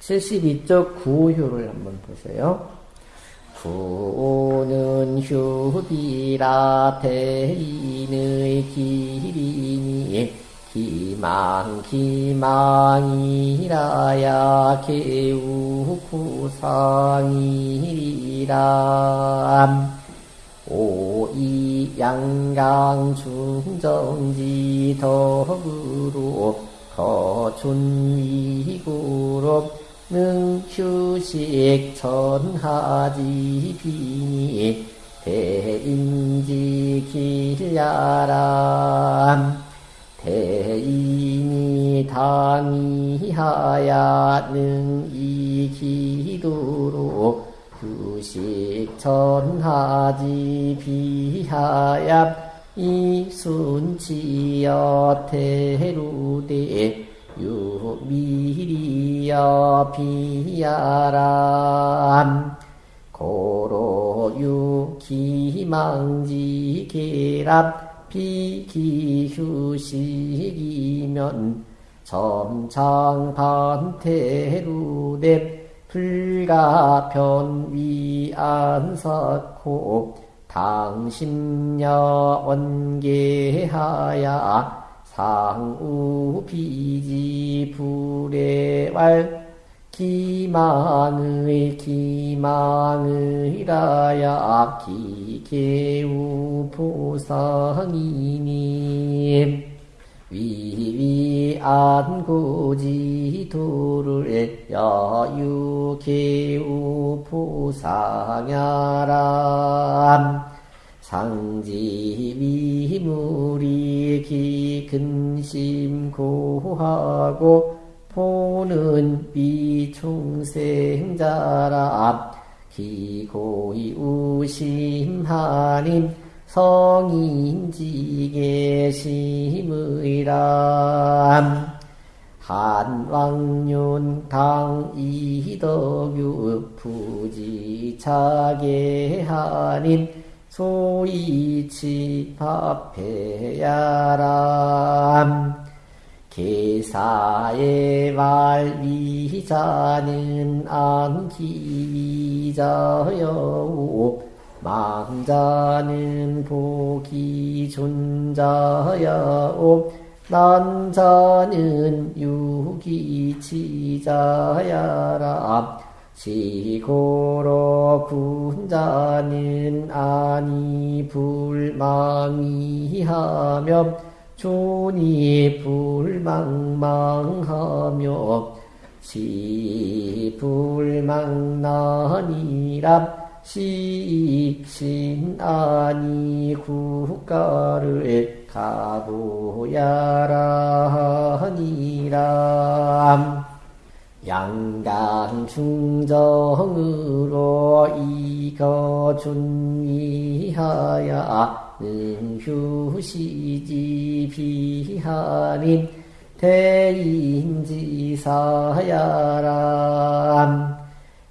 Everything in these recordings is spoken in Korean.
72쪽 구효를 한번 보세요. 구는 휴비라 대인의 길이니 기망 기망이라야 개우구상이리라 오이 양강 중정지 덕으로 거춘 이구로 능휴식 전하지 비니 대인지 길야람 대인이 당이하야 능이 기도로 휴식 전하지 비하야 이순치여 태루대 유미리여 비야람 고로 유 기망지 계랍 비기휴식이면 점창반태루대 불가편위안석호 당신녀 원계하야 상우 비지 불의왈 기망의 기망의라야 기계우 보상이니 위위안 고지도를 여유계우 보상야람. 상지위물이 기 근심 고하고 보는 비중생자라 기고이 우심하님 성인지계심의람. 한왕윤 당 이덕유 부지차게 하님 소이치 파페야람. 계사의 말위자는 안기자여오 망자는 복이 존자여오 난자는 유기치자야라 지고로 군자는 아니 불망이하며 존이 불망망하며 시불망나니라 시신아니 국가를 가보야라니라 양강 중정으로 이거 준위하야 능휴시지 비하님 대인지사야람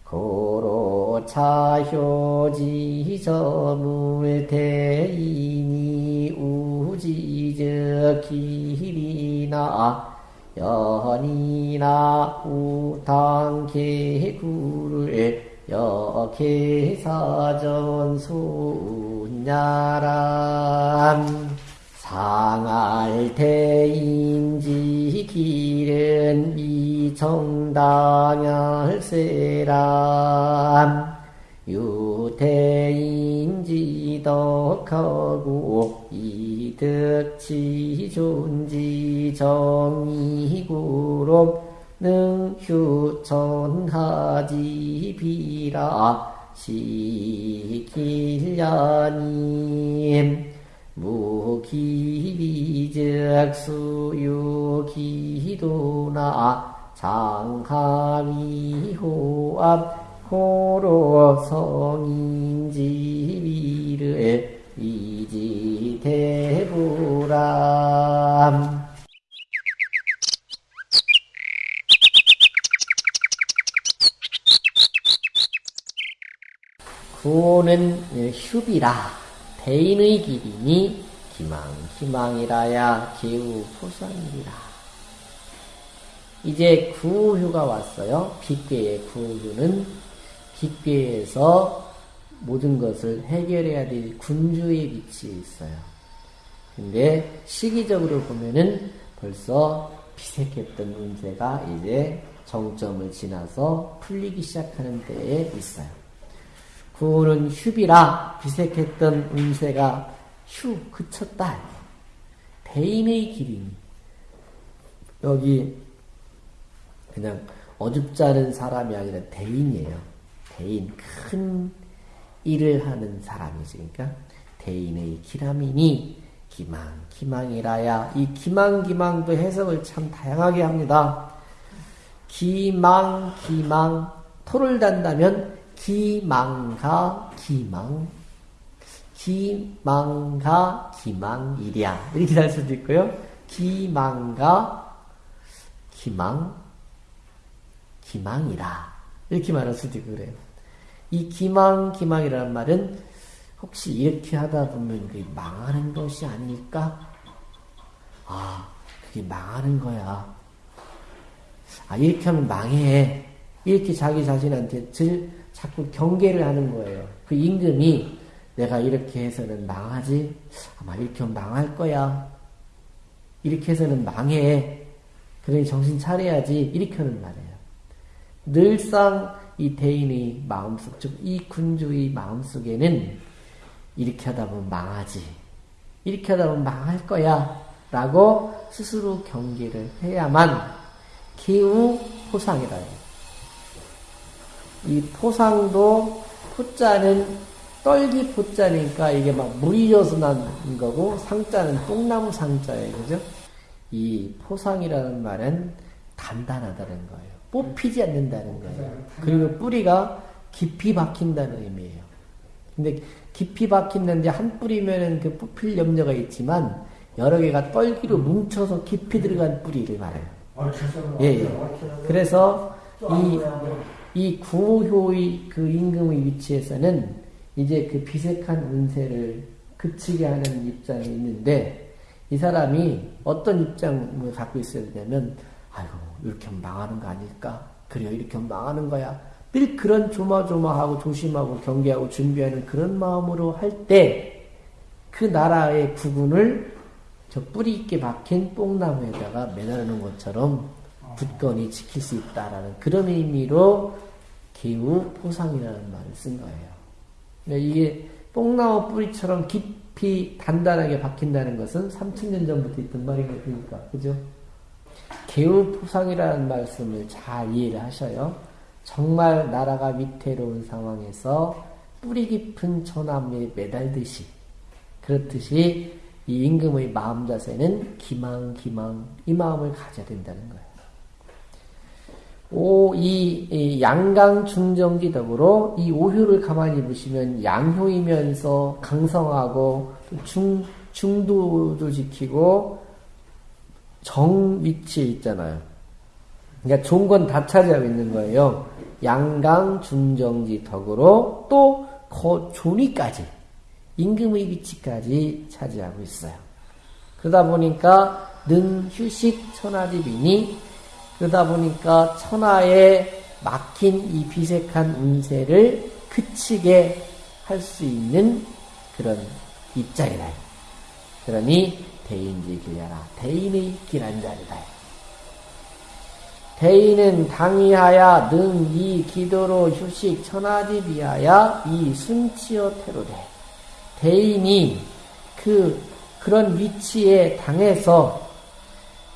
고로 차효지 저물 대인이 우지적 길이나 연이나 우당 개구를 여개사전소냐람. 상알대인지 길은 미정당할세람 유대인지 덕하고 이득치 존지 정이구로 능휴천하지 비라 시길야님. 무기비적 수유기도나 장하미호압 호로 성인지비를 이지대부람. 구는 휴비라. 대인의 길이니 기망 기망이라야 기우 포상이라. 이제 구후가 왔어요. 빅괴의 구후는 빅괴에서 모든 것을 해결해야 될 군주의 위치에 있어요. 근데 시기적으로 보면은 벌써 비색했던 운세가 이제 정점을 지나서 풀리기 시작하는 때에 있어요. 구는 휴비라 비색했던 운세가 휴 그쳤다. 대인의 길이니 여기 그냥 어줍지 않은 사람이 아니라 대인이에요. 대인 큰 일을 하는 사람이지. 그러니까 대인의 기람이니 기망 기망이라야 이 기망 기망도 해석을 참 다양하게 합니다. 기망 기망 토를 단다면 기망가 기망 기망가 기망이랴 이렇게 할 수도 있고요. 기망가 기망 기망이라 이렇게 말할 수도 있고 그래요. 이 기망 기망이라는 말은 혹시 이렇게 하다 보면 그게 망하는 것이 아닐까? 아, 그게 망하는 거야. 아, 이렇게 하면 망해. 이렇게 자기 자신한테 늘 자꾸 경계를 하는 거예요. 그 임금이 내가 이렇게 해서는 망하지? 아마 이렇게 하면 망할 거야. 이렇게 해서는 망해. 그러니 정신 차려야지. 이렇게 하는 말이에요. 늘상 이 대인의 마음속, 즉, 이 군주의 마음속에는 이렇게 하다 보면 망하지. 이렇게 하다 보면 망할 거야. 라고 스스로 경계를 해야만 기후 포상이라 해요. 이 포상도 포자는 떨기 포자니까 이게 막 물이 져서 난 거고 상자는 똥나무 상자예요. 그죠? 이 포상이라는 말은 단단하다는 거예요. 뽑히지 않는다는 거예요. 그리고 뿌리가 깊이 박힌다는 의미예요. 근데 깊이 박힌는데 한 뿌리면은 그 뽑힐 염려가 있지만 여러 개가 떨기로 뭉쳐서 깊이 들어간 뿌리를 말해요. 예, 예. 그래서 이, 이 구호의 그 임금의 위치에서는 이제 그 비색한 운세를 그치게 하는 입장이 있는데 이 사람이 어떤 입장을 갖고 있어야 되냐면 아이고 이렇게 하면 망하는 거 아닐까? 그래요 이렇게 하면 망하는 거야. 늘 그런 조마조마하고 조심하고 경계하고 준비하는 그런 마음으로 할 때 그 나라의 구군을 저 뿌리 있게 박힌 뽕나무에다가 매달는 것처럼 굳건히 지킬 수 있다라는 그런 의미로 개우 포상이라는 말을 쓴 거예요. 그러니까 이게 뽕나무 뿌리처럼 깊이 단단하게 박힌다는 것은 3천년 전부터 있던 말이니까, 그러니까. 그죠? 개우 포상이라는 말씀을 잘 이해를 하셔요. 정말 나라가 위태로운 상황에서 뿌리 깊은 처나무에 매달듯이, 그렇듯이 이 임금의 마음 자세는 기망, 기망, 이 마음을 가져야 된다는 거예요. 오, 이, 이 양강 중정기 덕으로 이 오효를 가만히 보시면 양효이면서 강성하고 중, 중도도 지키고 정 위치에 있잖아요. 그러니까 좋은 건 다 차지하고 있는 거예요. 양강 중정지 덕으로 또 거, 존위까지 임금의 위치까지 차지하고 있어요. 그러다 보니까 능 휴식 천하집이니 그러다 보니까 천하에 막힌 이 비색한 운세를 그치게 할 수 있는 그런 입장이다. 그러니 대인지 길려라. 대인의 길한 자리다. 대인은 당이하야 능 이 기도로 휴식 천하집이하야 이 순치어 태로되. 대인이 그 그런 위치에 당해서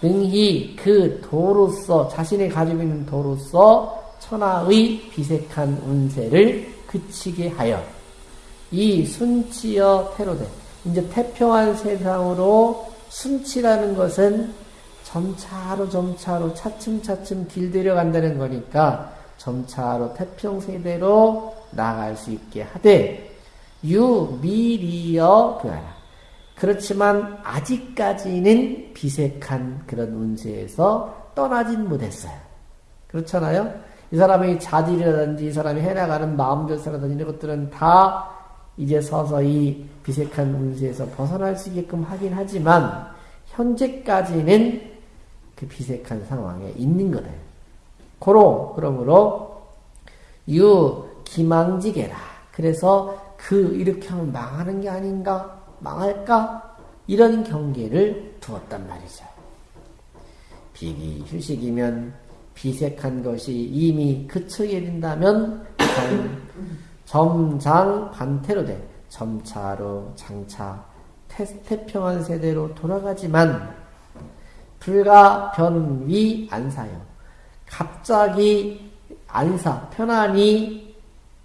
능히 그 도로서 자신이 가지고 있는 도로서 천하의 비색한 운세를 그치게 하여 이 순치여 태로되 이제 태평한 세상으로 순치라는 것은 점차로 점차로 차츰차츰 길들여 간다는 거니까 점차로 태평 세대로 나아갈 수 있게 하되 유 미리여 그하라. 그렇지만 아직까지는 비색한 그런 운세에서 떠나진 못했어요. 그렇잖아요? 이 사람의 자질이라든지 이 사람이 해나가는 마음조사라든지 이런 것들은 다 이제 서서히 비색한 운세에서 벗어날 수 있게끔 하긴 하지만 현재까지는 그 비색한 상황에 있는 거다. 고로 그러므로 유 기망지게라. 그래서 그 이렇게 하면 망하는 게 아닌가? 망할까? 이런 경계를 두었단 말이죠. 비기 휴식이면 비색한 것이 이미 그쳐게 된다면 점장 반태로 돼 점차로 장차 태평한 세대로 돌아가지만 불가 변위 안사요. 갑자기 안사 편안히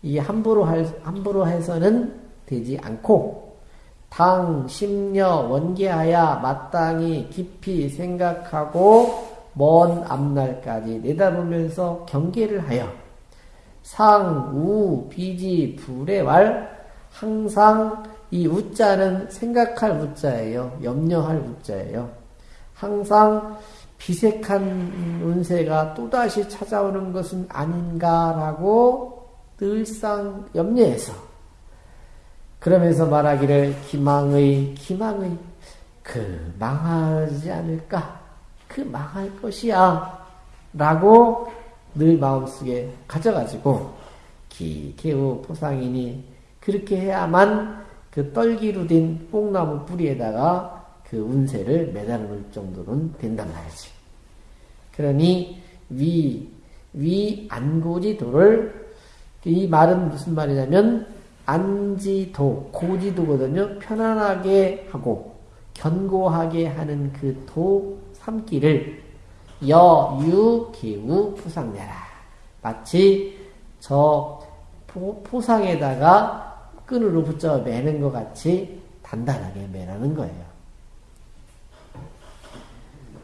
이 함부로 할 함부로 해서는 되지 않고 당 심려 원계하야 마땅히 깊이 생각하고 먼 앞날까지 내다보면서 경계를 하여 상, 우, 비지, 불의 왈 항상 이 우자는 생각할 우자예요. 염려할 우자예요. 항상 비색한 운세가 또다시 찾아오는 것은 아닌가라고 늘상 염려해서 그러면서 말하기를 기망의 기망의 그 망하지 않을까 그 망할 것이야 라고 늘 마음속에 가져가지고 기, 개우 포상이니 그렇게 해야만 그 떨기로 된 뽕나무 뿌리에다가 그 운세를 매달을 정도는 된단 말이지. 그러니 위, 위 안고지도를 이 말은 무슨 말이냐면 안지도, 고지도거든요. 편안하게 하고 견고하게 하는 그 도 삼기를 여, 유, 기우, 부상내라. 마치 저 포, 포상에다가 끈으로 붙여 매는 것 같이 단단하게 매라는 거예요.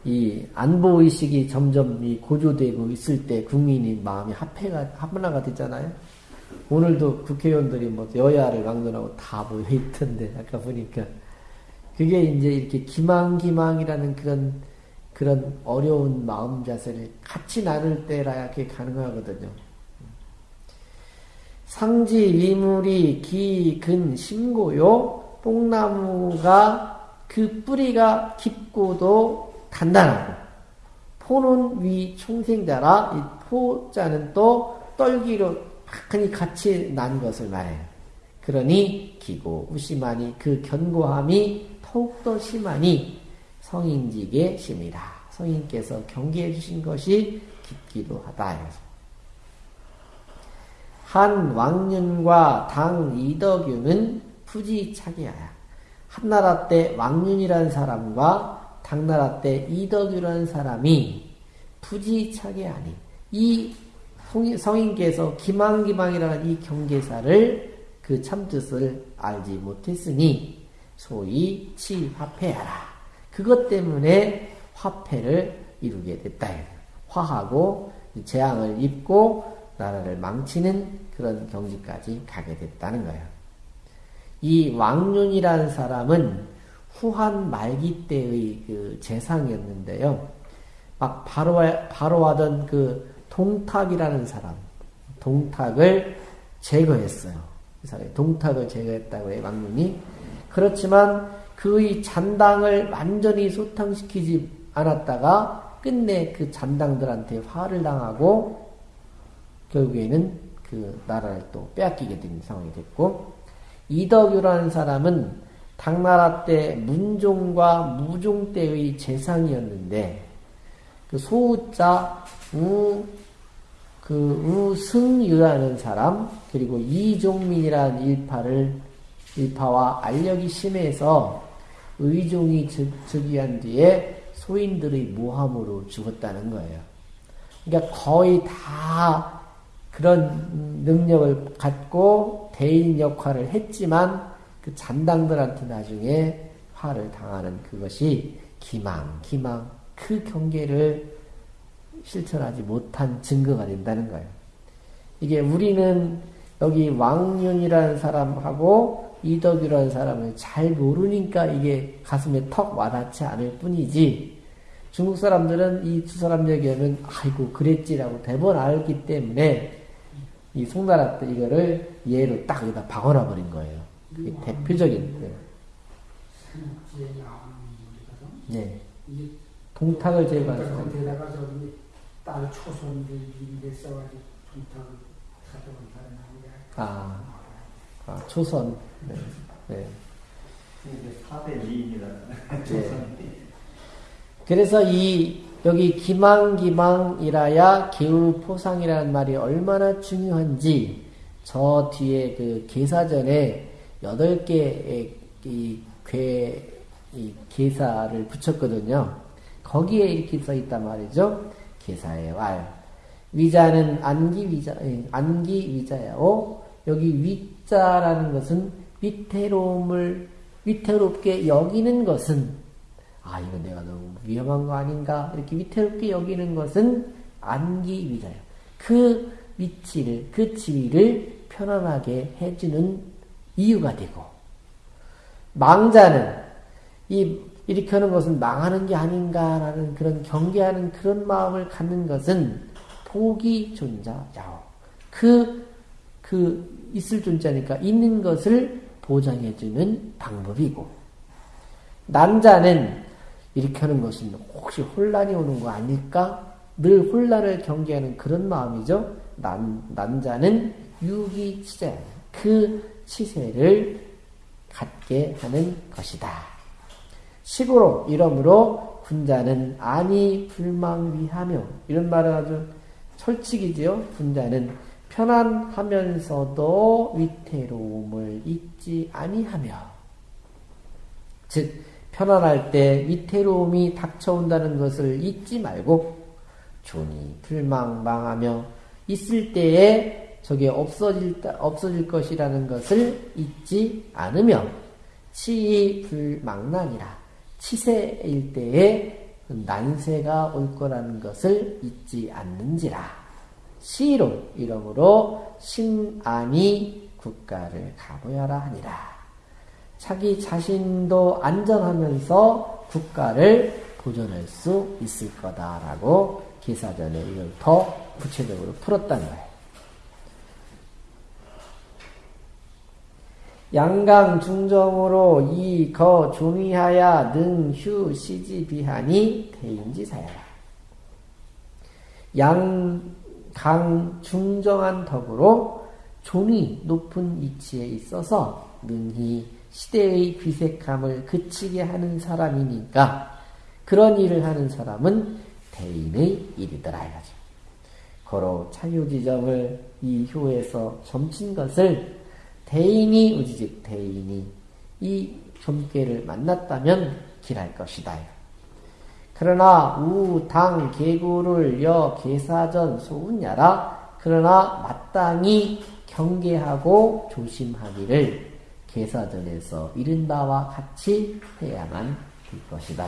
이 안보 의식이 점점 이 고조되고 있을 때 국민이 마음이 합해가 합나가 됐잖아요. 오늘도 국회의원들이 뭐 여야를 막론하고 다 모여 있던데 아까 보니까 그게 이제 이렇게 기망기망이라는 그런 그런 어려운 마음 자세를 같이 나눌 때라야 그게 가능하거든요. 상지 위물이 기근 심고요. 뽕나무가 그 뿌리가 깊고도 단단하고 포는 위 총생자라 이 포자는 또 떨기로 막하니 같이 난 것을 말해요. 그러니 기고 우심하니 그 견고함이 더욱더 심하니 성인직의 심이라. 성인께서 경계해 주신 것이 깊기도 하다. 한 왕윤과 당 이덕유는 부지차기하야. 한나라 때 왕윤이라는 사람과 당나라 때 이덕유라는 사람이 부지차게 아닌 이 성인께서 기망기망이라는 이 경계사를 그 참뜻을 알지 못했으니 소위 치화폐하라. 그것 때문에 화폐를 이루게 됐다. 화하고 재앙을 입고 나라를 망치는 그런 경지까지 가게 됐다는 거예요. 이 왕윤이라는 사람은 후한 말기 때의 그 재상이었는데요. 막 바로, 바로 하던 그 동탁이라는 사람, 동탁을 제거했어요. 그 사람이 동탁을 제거했다고 해요, 왕눈이. 그렇지만 그의 잔당을 완전히 소탕시키지 않았다가 끝내 그 잔당들한테 화를 당하고 결국에는 그 나라를 또 빼앗기게 된 상황이 됐고 이덕유라는 사람은 당나라 때 문종과 무종 때의 재상이었는데 그 소우자 우, 그 우승유라는 사람 그리고 이종민이라는 일파를 일파와 알력이 심해서 의종이 즉위한 뒤에 소인들의 모함으로 죽었다는 거예요. 그러니까 거의 다 그런 능력을 갖고 대인 역할을 했지만 그 잔당들한테 나중에 화를 당하는 그것이 기망, 기망, 그 경계를 실천하지 못한 증거가 된다는 거예요. 이게 우리는 여기 왕윤이라는 사람하고 이덕이라는 사람을 잘 모르니까 이게 가슴에 턱 와닿지 않을 뿐이지 중국 사람들은 이 두 사람 얘기하면 아이고 그랬지라고 대번 알기 때문에 이 송나라 때 이거를 예로 딱 여기다 박아놔 버린 거예요. 대표적인. 네. 네. 동탁을 제일 동탁 많습니다. 상태에다가 저기 딸 초손들 미리 써가지고 동탁을 하는 게 아, 아 초선. 네. 네. 이게 4대 미인이라는 네. 그래서 이 여기 기망기망이라야 기울포상이라는 말이 얼마나 중요한지 저 뒤에 그 계사전에 여덟 개의 이 괴 이 계사를 붙였거든요. 거기에 이렇게 써 있단 말이죠. 계사의 왈. 위자는 안기 위자, 예, 안기 위자야 오. 여기 위 자라는 것은 위태로움을 위태롭게 여기는 것은 아 이거 내가 너무 위험한 거 아닌가 이렇게 위태롭게 여기는 것은 안기 위자야. 그 위치를 그 지위를 편안하게 해주는 이유가 되고 망자는 이 하는 것은 망하는 게 아닌가라는 그런 경계하는 그런 마음을 갖는 것은 복이 존자야오. 그, 그, 있을 존자니까 있는 것을 보장해주는 방법이고, 남자는 이렇게 하는 것은 혹시 혼란이 오는 거 아닐까? 늘 혼란을 경계하는 그런 마음이죠. 남, 남자는 유기치자. 그 치세를 갖게 하는 것이다. 식으로 이러므로 군자는 아니 불망 위하며 이런 말은 아주 솔직이지요. 군자는 편안하면서도 위태로움을 잊지 아니하며 즉 편안할 때 위태로움이 닥쳐온다는 것을 잊지 말고 존이 불망망하며 있을 때에 저게 없어질, 없어질 것이라는 것을 잊지 않으며 치이 불망난이라 치세일 때에 난세가 올 거라는 것을 잊지 않는지라. 시로 이러므로 신안이 국가를 가보야라 하니라. 자기 자신도 안전하면서 국가를 보존할 수 있을 거다라고 기사전에 이걸 더 구체적으로 풀었다는 거예요. 양강 중정으로 이 거 종이하야 능휴 시지 비하니 대인지사야라. 양 강 중정한 덕으로 종이 높은 위치에 있어서 능히 시대의 비색함을 그치게 하는 사람이니까 그런 일을 하는 사람은 대인의 일이더라 이거죠. 고로 차유지점을 이 효에서 점친 것을 대인이 우지즉 대인이 이 점괘를 만났다면 길할 것이다. 그러나 우 당 개구를 여 계사전 소운야라 그러나 마땅히 경계하고 조심하기를 계사전에서 이른 바와 같이 해야만 될 것이다.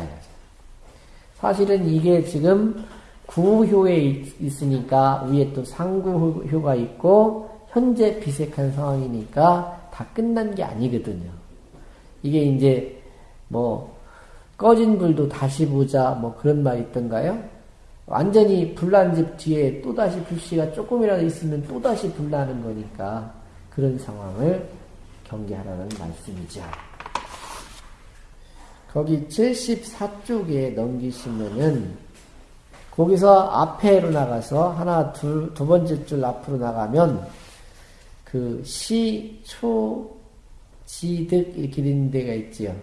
사실은 이게 지금 구효에 있으니까 위에 또 상구효가 있고 현재 비색한 상황이니까 다 끝난 게 아니거든요. 이게 이제 뭐 꺼진 불도 다시 보자 뭐 그런 말 있던가요? 완전히 불난 집 뒤에 또다시 불씨가 조금이라도 있으면 또다시 불나는 거니까 그런 상황을 경계하라는 말씀이죠. 거기 74쪽에 넘기시면은 거기서 앞에로 나가서 하나 둘, 두 번째 줄 앞으로 나가면 그 시, 초, 지득 이렇게 된 데가 있지요.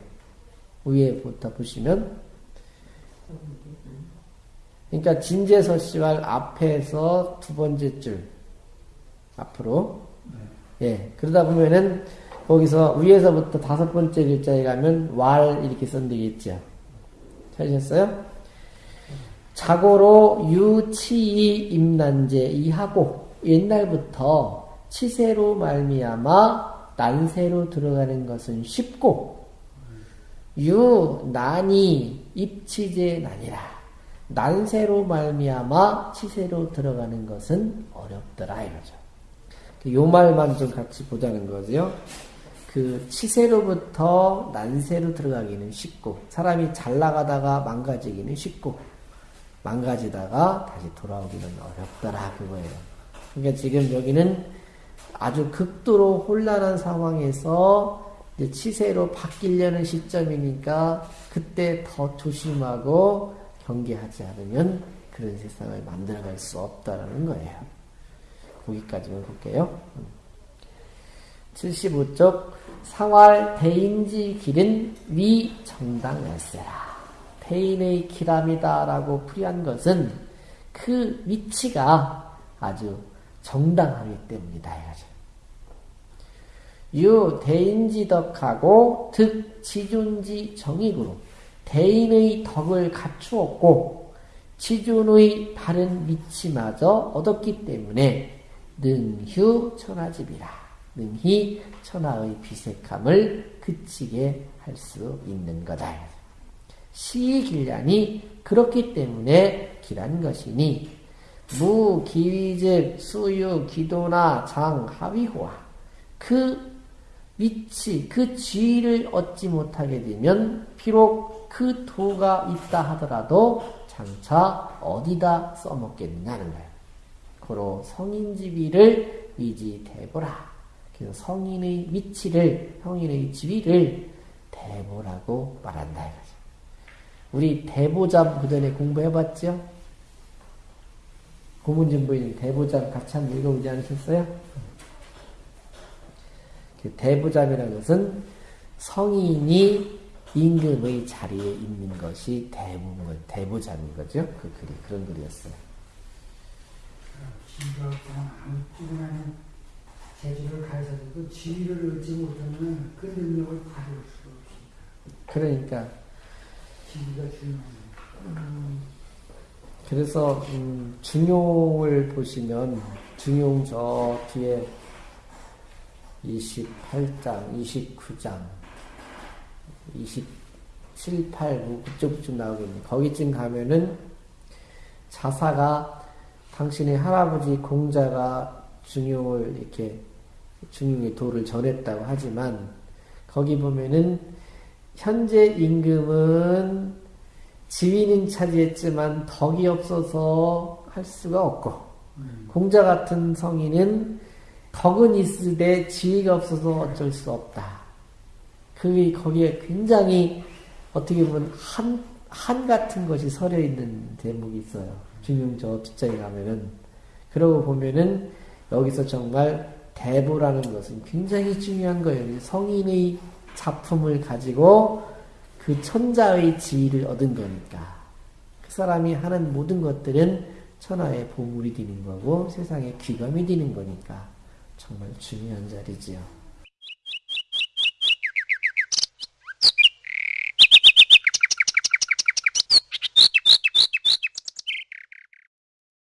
위에부터 보시면 그러니까 진제서 씨발 앞에서 두 번째 줄 앞으로 예 그러다 보면은 거기서 위에서부터 다섯 번째 글자에 가면 왈 이렇게 있죠. 찾으셨어요? 자고로 유치이 임난제 이하고 옛날부터 치세로 말미암아 난세로 들어가는 것은 쉽고 유 난이 입치제 난이라 난세로 말미암아 치세로 들어가는 것은 어렵더라 이거죠. 요 말만 좀 같이 보자는 거죠. 그 치세로부터 난세로 들어가기는 쉽고 사람이 잘 나가다가 망가지기는 쉽고 망가지다가 다시 돌아오기는 어렵더라 그거예요. 그러니까 지금 여기는 아주 극도로 혼란한 상황에서 치세로 바뀌려는 시점이니까 그때 더 조심하고 경계하지 않으면 그런 세상을 만들어갈 수 없다라는 거예요. 거기까지만 볼게요. 75쪽 상활 대인지 길은 위 정당할세라. 대인의 길함이다라고 풀이한 것은 그 위치가 아주 정당하기 때문이다. 이거죠. 유 대인지 덕하고 득 지존지 정익으로 대인의 덕을 갖추었고 지존의 바른 위치마저 얻었기 때문에 능휴 천하집이라 능히 천하의 비색함을 그치게 할 수 있는 거다. 시길량이 그렇기 때문에 길한 것이니 무기위즉 수유 기도나 장 하위호와 그 위치 그 지위를 얻지 못하게 되면 비록 그 도가 있다 하더라도 장차 어디다 써먹겠느냐는 거예요. 고로 성인지위를 위지대보라. 그래서 성인의 위치를 성인의 지위를 대보라고 말한다 이거죠. 우리 대보잠 그전에 공부해봤죠? 고문진부인 대보잠 같이 한번 읽어보지 않으셨어요? 그 대보잠이라는 것은 성인이 임금의 자리에 있는 것이 대부분 대보잠인 거죠. 그 글이 그런 글이었어요. 지위를 얻지 못하면 그 능력을 발휘할 수가 없습니다. 그러니까 지위가 중요합니다. 그래서 음, 중용을 보시면 중용 저 뒤에 28장, 29장, 27, 8, 9 그쪽쯤 나오겠네. 거기쯤 가면은 자사가 당신의 할아버지 공자가 중용을 이렇게 중용의 도를 전했다고 하지만 거기 보면은 현재 임금은 지위는 차지했지만 덕이 없어서 할 수가 없고 공자 같은 성인은 덕은 있으되 지위가 없어서 어쩔 수 없다. 그 거기에 굉장히 어떻게 보면 한, 한 같은 것이 서려 있는 대목이 있어요. 중용 저 뒷장에 가면은 그러고 보면은 여기서 정말 대보라는 것은 굉장히 중요한 거예요. 성인의 작품을 가지고 그 천자의 지위를 얻은 거니까. 그 사람이 하는 모든 것들은 천하의 보물이 되는 거고 세상의 귀감이 되는 거니까 정말 중요한 자리지요.